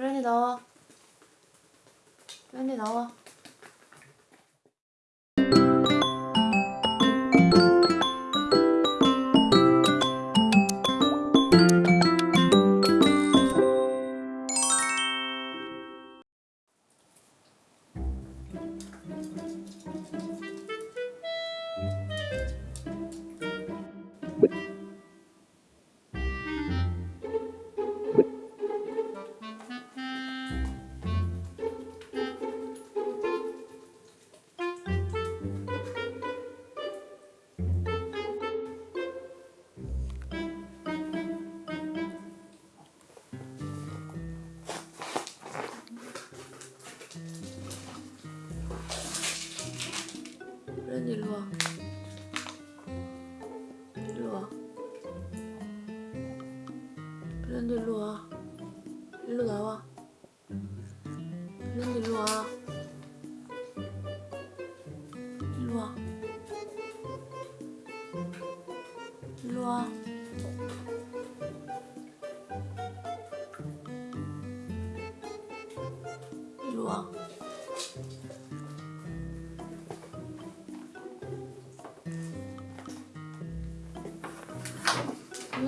브랜디 나와. 브랜디 나와. 브 랜디 일로 와. 일로 와. 브랜디 일로 와. 일로 나와. 브랜디 일로 와. 일로 와. 일로 와. 일로 와.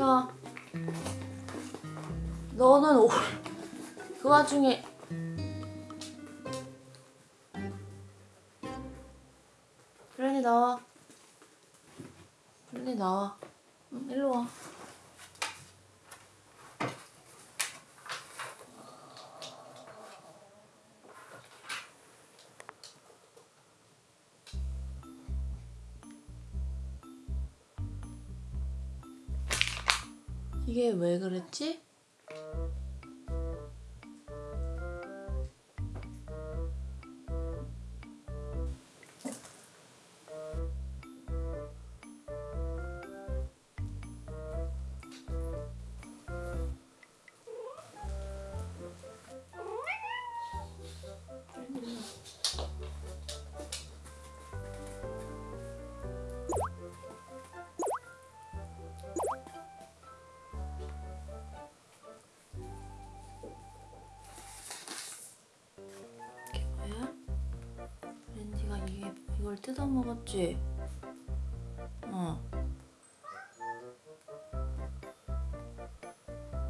와. 너는 오, 그 와중에 브랜디 나와. 브랜디 나와. 응, 일로 와. 이게 왜 그랬지? 뜯어 먹었지? 어.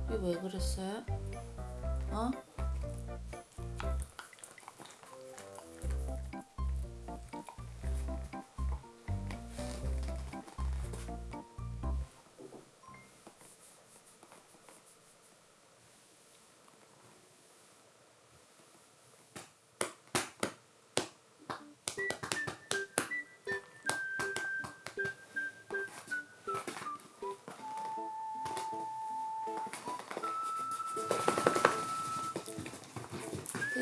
이게 왜 그랬어요? 어?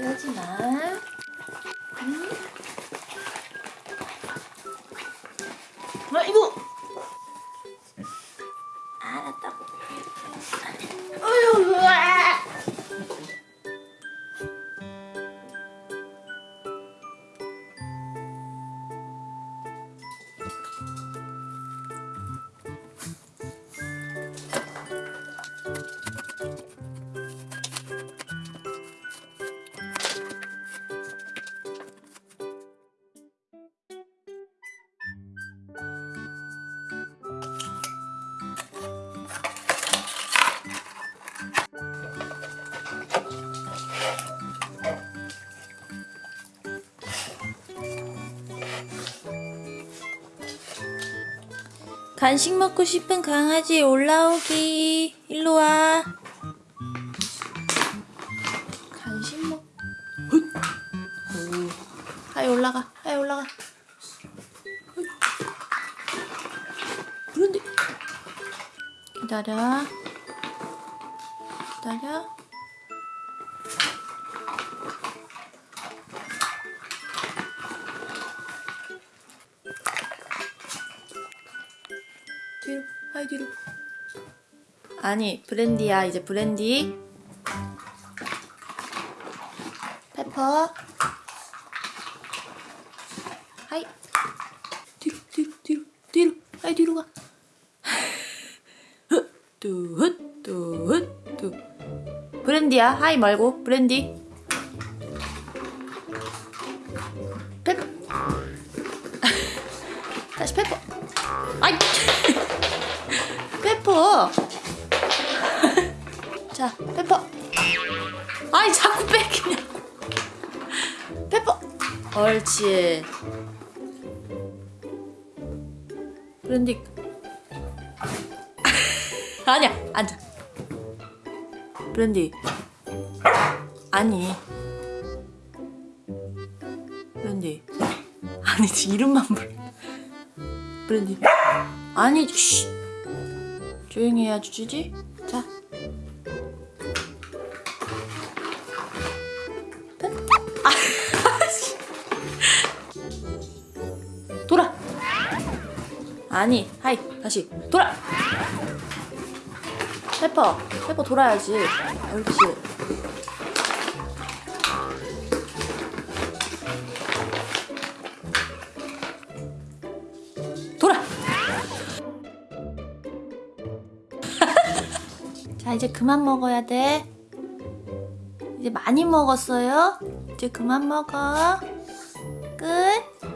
그러지 마. 응? 아이고. 알았다고. 간식 먹고 싶은 강아지 올라오기. 일로 와. 간식 먹. 오. 하이 올라가. 하이 올라가. 그런데 기다려. 기다려. 뒤로 하이 뒤로. 아니 브랜디야. 이제 브랜디. 페퍼. 하이. 뒤로 뒤로 뒤로 뒤로. 하이 뒤로 가. 뚜헛 뚜헛 뚜 브랜디야. 하이 말고 브랜디. 다시 페퍼. 아이 자꾸 뺏기냐고. 페퍼. 옳지. 브랜디. 아니야, 앉아. 브랜디. 아니. 브랜디. 아니, 이름만 불. 브랜디. 아니, 쉬. 조용히 해야 주지? 자. 아니, 하이, 다시 돌아. 페퍼, 페퍼 돌아야지. 옳지. 돌아. 자, 이제 그만 먹어야 돼. 이제 많이 먹었어요. 이제 그만 먹어. 끝.